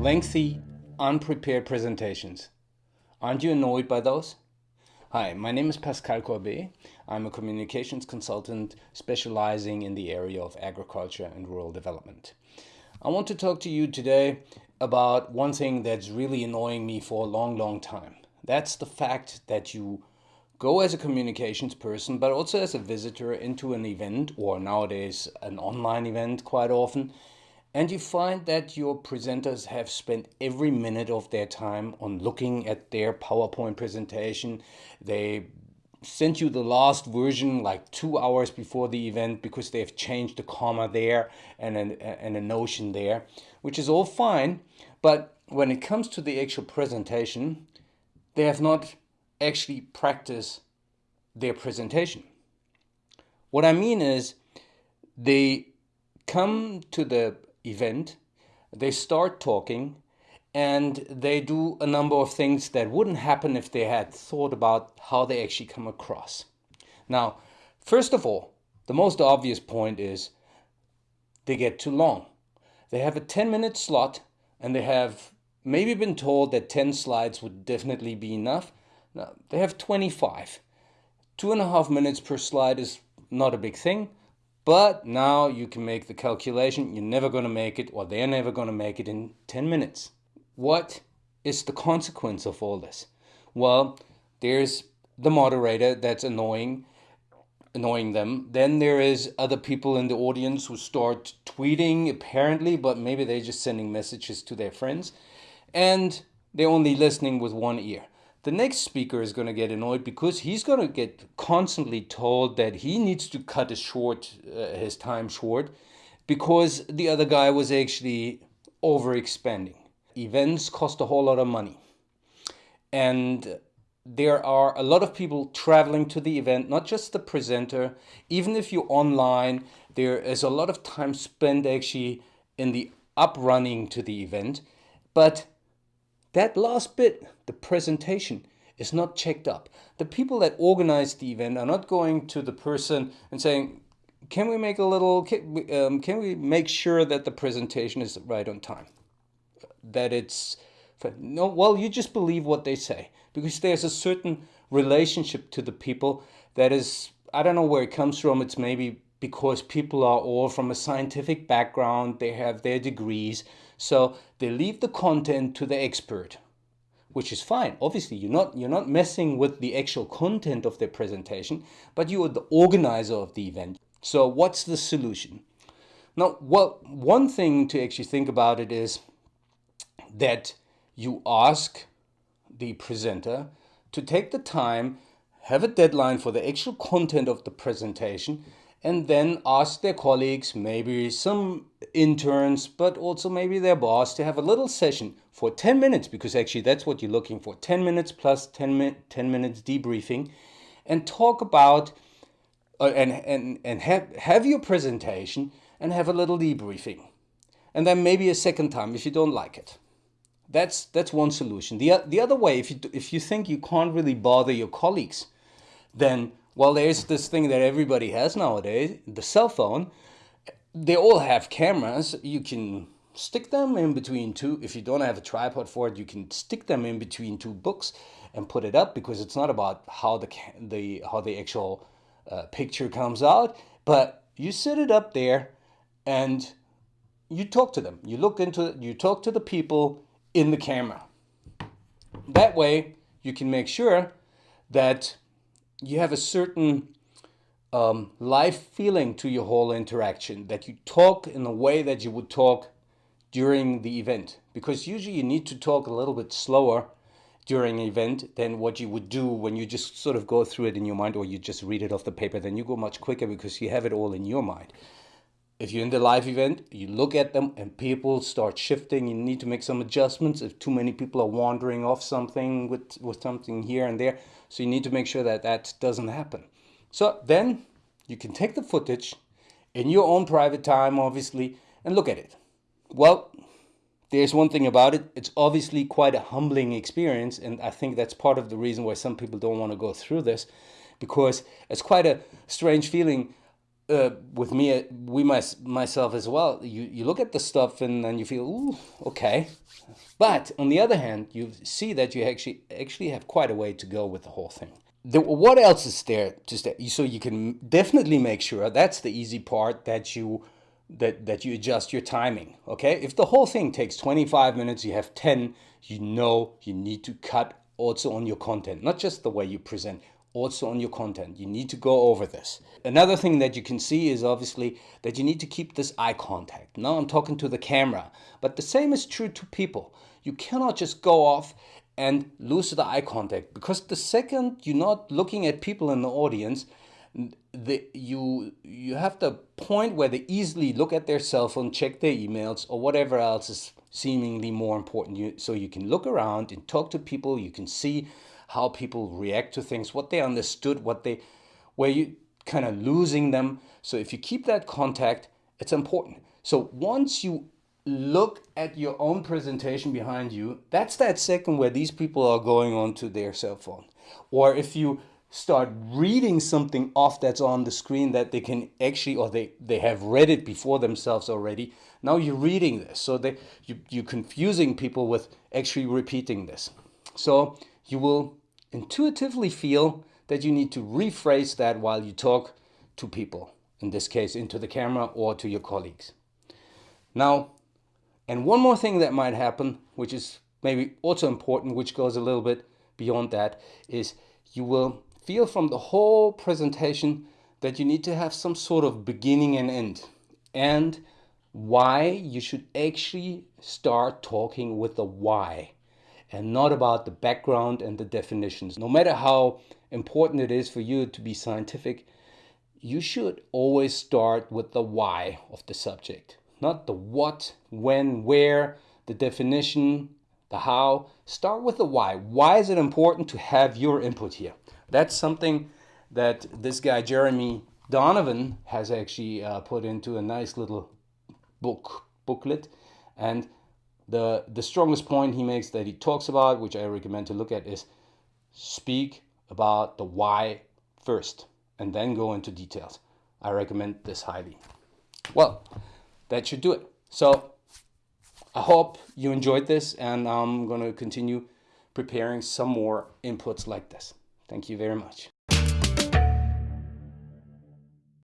Lengthy, unprepared presentations. Aren't you annoyed by those? Hi, my name is Pascal Corbet. I'm a communications consultant specializing in the area of agriculture and rural development. I want to talk to you today about one thing that's really annoying me for a long, long time. That's the fact that you go as a communications person, but also as a visitor into an event or nowadays an online event quite often, and you find that your presenters have spent every minute of their time on looking at their PowerPoint presentation. They sent you the last version like two hours before the event because they've changed a comma there and a, and a notion there, which is all fine. But when it comes to the actual presentation, they have not actually practiced their presentation. What I mean is they come to the event, they start talking, and they do a number of things that wouldn't happen if they had thought about how they actually come across. Now, first of all, the most obvious point is they get too long. They have a 10 minute slot and they have maybe been told that 10 slides would definitely be enough. Now, they have 25. Two and a half minutes per slide is not a big thing. But now you can make the calculation, you're never going to make it, or they're never going to make it in 10 minutes. What is the consequence of all this? Well, there's the moderator that's annoying annoying them. Then there is other people in the audience who start tweeting apparently, but maybe they're just sending messages to their friends. And they're only listening with one ear the next speaker is going to get annoyed because he's going to get constantly told that he needs to cut his short uh, his time short because the other guy was actually overexpanding events cost a whole lot of money. And there are a lot of people traveling to the event not just the presenter. Even if you're online there is a lot of time spent actually in the uprunning to the event. But that last bit, the presentation, is not checked up. The people that organize the event are not going to the person and saying, can we make a little, can, um, can we make sure that the presentation is right on time? That it's, no, well, you just believe what they say because there's a certain relationship to the people that is, I don't know where it comes from. It's maybe because people are all from a scientific background, they have their degrees, so they leave the content to the expert, which is fine. Obviously, you're not, you're not messing with the actual content of their presentation, but you are the organizer of the event. So what's the solution? Now, well, one thing to actually think about it is that you ask the presenter to take the time, have a deadline for the actual content of the presentation, and then ask their colleagues, maybe some interns, but also maybe their boss to have a little session for 10 minutes, because actually that's what you're looking for 10 minutes plus 10, mi 10 minutes debriefing, and talk about uh, and, and, and have, have your presentation and have a little debriefing. And then maybe a second time if you don't like it. That's, that's one solution. The, the other way, if you, if you think you can't really bother your colleagues, then well, there's this thing that everybody has nowadays, the cell phone. They all have cameras. You can stick them in between two. If you don't have a tripod for it, you can stick them in between two books and put it up because it's not about how the the how the actual uh, picture comes out, but you set it up there and you talk to them. You look into you talk to the people in the camera. That way, you can make sure that you have a certain um, feeling to your whole interaction, that you talk in a way that you would talk during the event. Because usually you need to talk a little bit slower during an event than what you would do when you just sort of go through it in your mind or you just read it off the paper. Then you go much quicker because you have it all in your mind. If you're in the live event, you look at them and people start shifting. You need to make some adjustments if too many people are wandering off something with, with something here and there. So you need to make sure that that doesn't happen. So then you can take the footage in your own private time, obviously, and look at it. Well, there's one thing about it. It's obviously quite a humbling experience. And I think that's part of the reason why some people don't want to go through this because it's quite a strange feeling uh, with me, we my, myself as well. You you look at the stuff and then you feel, ooh, okay. But on the other hand, you see that you actually actually have quite a way to go with the whole thing. The, what else is there to stay? So you can definitely make sure that's the easy part that you that that you adjust your timing. Okay, if the whole thing takes 25 minutes, you have 10. You know you need to cut also on your content, not just the way you present also on your content. You need to go over this. Another thing that you can see is obviously that you need to keep this eye contact. Now I'm talking to the camera, but the same is true to people. You cannot just go off and lose the eye contact because the second you're not looking at people in the audience, the, you you have the point where they easily look at their cell phone, check their emails or whatever else is seemingly more important. You, so you can look around and talk to people. You can see how people react to things, what they understood, what they, where you kind of losing them. So if you keep that contact, it's important. So once you look at your own presentation behind you, that's that second where these people are going on to their cell phone. Or if you start reading something off that's on the screen that they can actually, or they, they have read it before themselves already, now you're reading this. So they, you, you're confusing people with actually repeating this. So you will intuitively feel that you need to rephrase that while you talk to people, in this case into the camera or to your colleagues. Now, and one more thing that might happen, which is maybe also important, which goes a little bit beyond that, is you will feel from the whole presentation that you need to have some sort of beginning and end. And why you should actually start talking with the why and not about the background and the definitions. No matter how important it is for you to be scientific, you should always start with the why of the subject, not the what, when, where, the definition, the how. Start with the why. Why is it important to have your input here? That's something that this guy, Jeremy Donovan, has actually uh, put into a nice little book booklet. And the, the strongest point he makes that he talks about, which I recommend to look at, is speak about the why first and then go into details. I recommend this highly. Well, that should do it. So I hope you enjoyed this and I'm going to continue preparing some more inputs like this. Thank you very much.